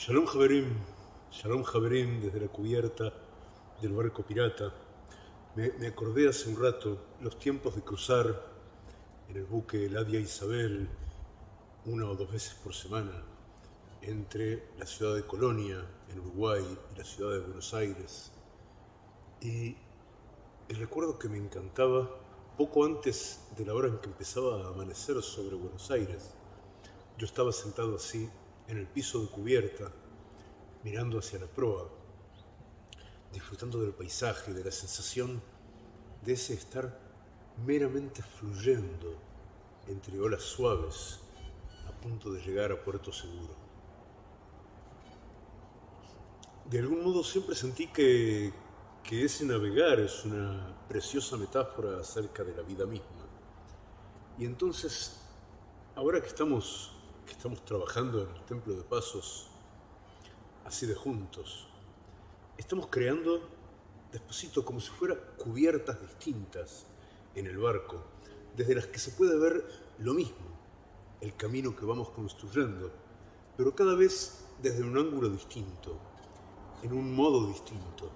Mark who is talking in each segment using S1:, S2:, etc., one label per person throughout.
S1: Shalom Javerim, Shalom Javerim desde la cubierta del barco pirata. Me, me, acordé hace un rato los tiempos de cruzar en el buque Ladia Isabel una o dos veces por semana entre la ciudad de Colonia, en Uruguay, y la ciudad de Buenos Aires. Y el recuerdo que me encantaba, poco antes de la hora en que empezaba a amanecer sobre Buenos Aires, yo estaba sentado así en el piso de cubierta, mirando hacia la proa, disfrutando del paisaje, de la sensación de ese estar meramente fluyendo entre olas suaves a punto de llegar a puerto seguro. De algún modo siempre sentí que, que ese navegar es una preciosa metáfora acerca de la vida misma. Y entonces, ahora que estamos que estamos trabajando en el Templo de Pasos, así de juntos, estamos creando despacito como si fueran cubiertas distintas en el barco, desde las que se puede ver lo mismo, el camino que vamos construyendo, pero cada vez desde un ángulo distinto, en un modo distinto.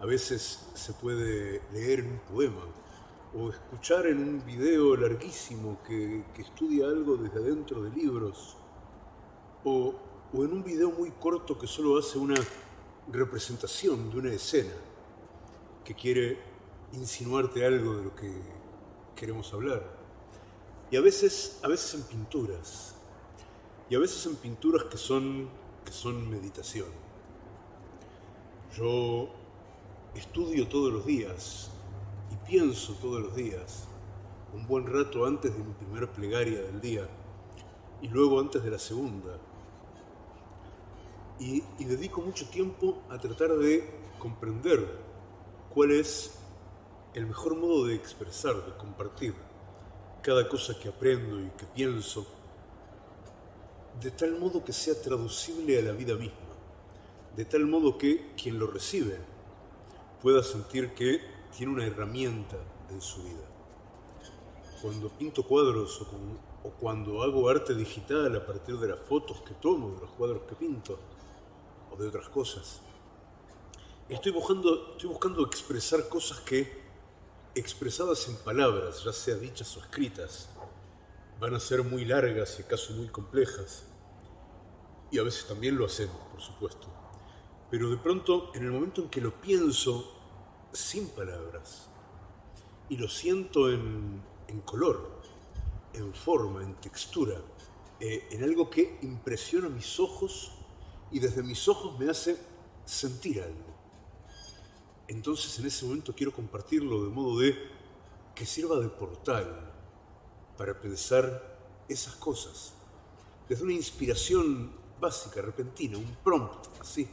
S1: A veces se puede leer un poema, o escuchar en un video larguísimo que, estudia algo desde adentro de libros, o, o en un video muy corto que solo hace una representación de una escena que quiere insinuarte algo de lo que queremos hablar. Y a veces, a veces en pinturas, y a veces en pinturas que son, que son meditación. Yo estudio todos los días pienso todos los días, un buen rato antes de mi primera plegaria del día y luego antes de la segunda. Y, dedico mucho tiempo a tratar de comprender cuál es el mejor modo de expresar, de compartir cada cosa que aprendo y que pienso, de tal modo que sea traducible a la vida misma, de tal modo que quien lo recibe pueda sentir que tiene una herramienta en su vida. Cuando pinto cuadros o, cuando hago arte digital a partir de las fotos que tomo, de los cuadros que pinto o de otras cosas, estoy buscando, estoy buscando expresar cosas que, expresadas en palabras, ya sea dichas o escritas, van a ser muy largas y acaso muy complejas. Y a veces también lo hacemos, por supuesto. Pero de pronto, en el momento en que lo pienso sin palabras. Y lo siento en, color, en forma, en textura, eh, en algo que impresiona mis ojos y desde mis ojos me hace sentir algo. Entonces en ese momento quiero compartirlo de modo de que sirva de portal para pensar esas cosas. Desde una inspiración básica, repentina, un prompt, así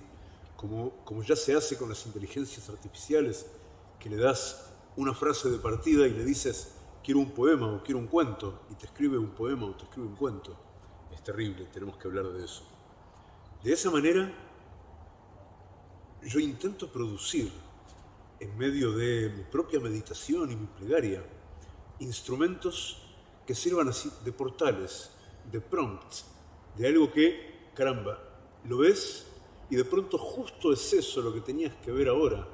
S1: como, ya se hace con las inteligencias artificiales, que le das una frase de partida y le dices, quiero un poema o quiero un cuento, y te escribe un poema o te escribe un cuento. Es terrible, tenemos que hablar de eso. De esa manera, yo intento producir, en medio de mi propia meditación y mi plegaria, instrumentos que sirvan así de portales, de prompts, de algo que, caramba, lo ves y de pronto justo es eso lo que tenías que ver ahora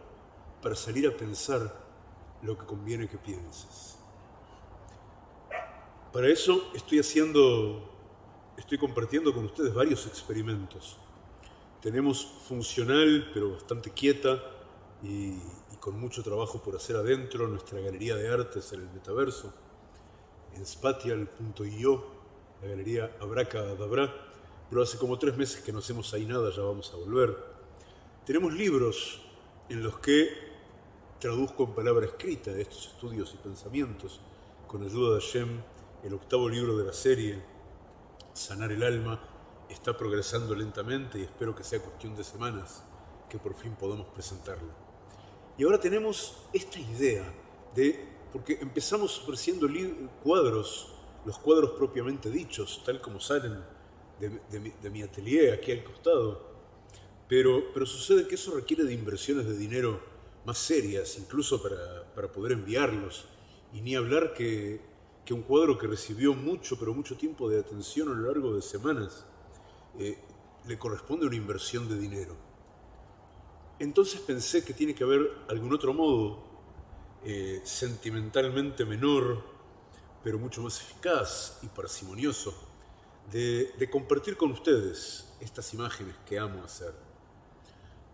S1: para salir a pensar lo que conviene que pienses. Para eso estoy haciendo, estoy compartiendo con ustedes varios experimentos. Tenemos funcional, pero bastante quieta y, con mucho trabajo por hacer adentro, nuestra galería de artes en el metaverso, en spatial.io, la galería Abracadabra, pero hace como tres meses que no hacemos ahí nada, ya vamos a volver. Tenemos libros en los que traduzco en palabra escrita estos estudios y pensamientos, con ayuda de Hashem, el octavo libro de la serie, Sanar el Alma, está progresando lentamente y espero que sea cuestión de semanas que por fin podamos presentarlo. Y ahora tenemos esta idea de, porque empezamos ofreciendo cuadros, los cuadros propiamente dichos, tal como salen de, mi, atelier aquí al costado. Pero, pero sucede que eso requiere de inversiones de dinero más serias, incluso para, poder enviarlos. Y ni hablar que, que, un cuadro que recibió mucho, pero mucho tiempo de atención a lo largo de semanas, eh, le corresponde una inversión de dinero. Entonces pensé que tiene que haber algún otro modo, eh, sentimentalmente menor, pero mucho más eficaz y parsimonioso, de, compartir con ustedes estas imágenes que amo hacer.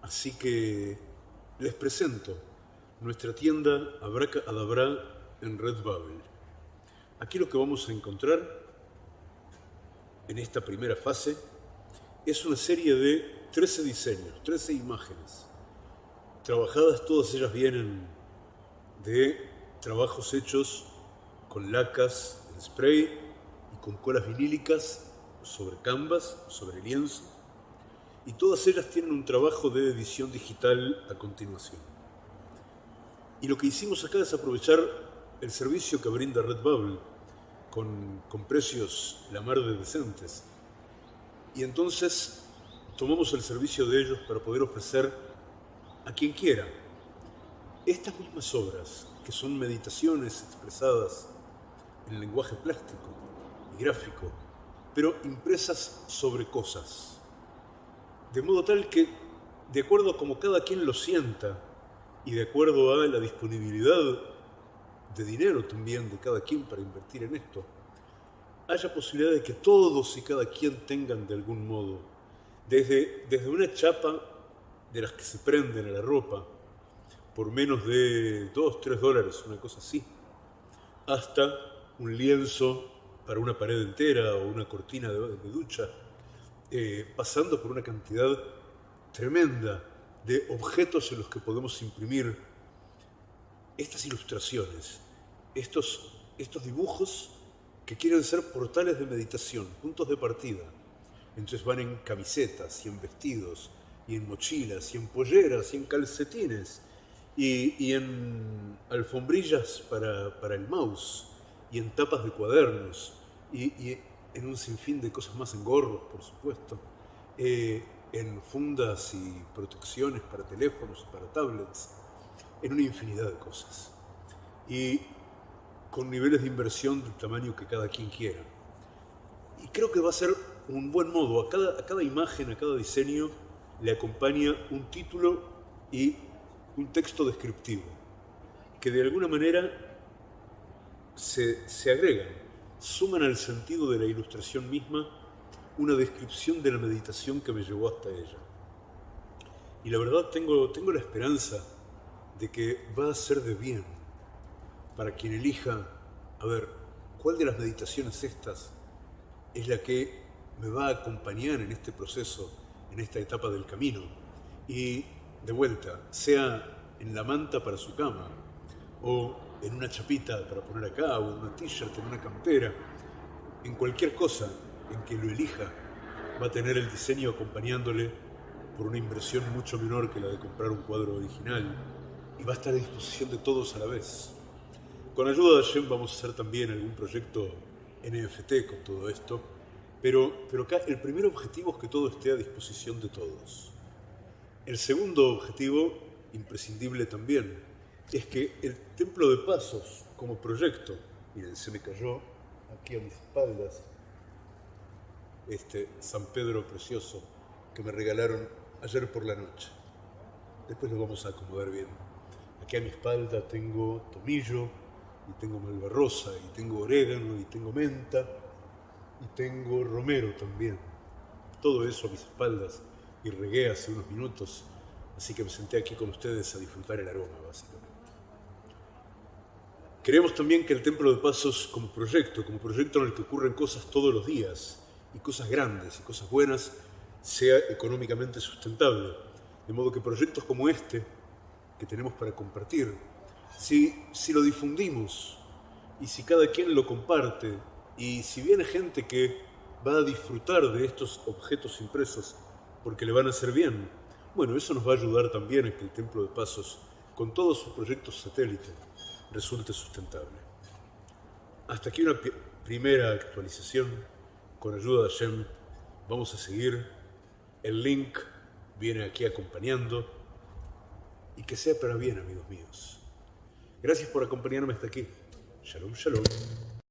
S1: Así que les presento nuestra tienda Abraca Adabra en Redbubble. Aquí lo que vamos a encontrar en esta primera fase es una serie de 13 diseños, 13 imágenes. Trabajadas, todas ellas vienen de trabajos hechos con lacas en spray con colas vinílicas sobre canvas, sobre lienzo. Y todas ellas tienen un trabajo de edición digital a continuación. Y lo que hicimos acá es aprovechar el servicio que brinda Redbubble con, con precios la mar de decentes. Y entonces tomamos el servicio de ellos para poder ofrecer a quien quiera estas mismas obras, que son meditaciones expresadas en lenguaje plástico gráfico, pero impresas sobre cosas. De modo tal que, de acuerdo a como cada quien lo sienta y de acuerdo a la disponibilidad de dinero también de cada quien para invertir en esto, haya posibilidad de que todos y cada quien tengan de algún modo, desde, desde una chapa de las que se prenden a la ropa por menos de 2, 3 dólares, una cosa así, hasta un lienzo para una pared entera o una cortina de, ducha, eh, pasando por una cantidad tremenda de objetos en los que podemos imprimir estas ilustraciones, estos, estos dibujos que quieren ser portales de meditación, puntos de partida. Entonces van en camisetas y en vestidos y en mochilas y en polleras y en calcetines y, y en alfombrillas para, para, el mouse y en tapas de cuadernos y, y, en un sinfín de cosas más, en gorros, por supuesto, eh, en fundas y protecciones para teléfonos, para tablets, en una infinidad de cosas. Y con niveles de inversión del tamaño que cada quien quiera. Y creo que va a ser un buen modo. A cada, a cada imagen, a cada diseño, le acompaña un título y un texto descriptivo, que de alguna manera se, se agregan, suman al sentido de la ilustración misma una descripción de la meditación que me llevó hasta ella. Y la verdad tengo, tengo la esperanza de que va a ser de bien para quien elija, a ver, ¿cuál de las meditaciones estas es la que me va a acompañar en este proceso, en esta etapa del camino? Y de vuelta, sea en la manta para su cama, o en una chapita para poner acá, o en una t-shirt, en una campera, en cualquier cosa en que lo elija, va a tener el diseño acompañándole por una inversión mucho menor que la de comprar un cuadro original y va a estar a disposición de todos a la vez. Con ayuda de Hashem vamos a hacer también algún proyecto NFT con todo esto, pero, pero acá el primer objetivo es que todo esté a disposición de todos. El segundo objetivo, imprescindible también, es que el Templo de Pasos como proyecto, miren, se me cayó aquí a mis espaldas este San Pedro precioso que me regalaron ayer por la noche. Después lo vamos a acomodar bien. Aquí a mi espalda tengo tomillo, y tengo malvarrosa, y tengo orégano, y tengo menta, y tengo romero también. Todo eso a mis espaldas y regué hace unos minutos, así que me senté aquí con ustedes a disfrutar el aroma, básicamente. Creemos también que el Templo de Pasos como proyecto, como proyecto en el que ocurren cosas todos los días, y cosas grandes y cosas buenas, sea económicamente sustentable. De modo que proyectos como este, que tenemos para compartir, si, si lo difundimos y si cada quien lo comparte y si viene gente que va a disfrutar de estos objetos impresos porque le van a hacer bien, bueno, eso nos va a ayudar también a que el Templo de Pasos, con todos sus proyectos satélites, resulte sustentable. Hasta aquí una primera actualización. Con ayuda de Hashem vamos a seguir. El link viene aquí acompañando. Y que sea para bien, amigos míos. Gracias por acompañarme hasta aquí. Shalom, shalom.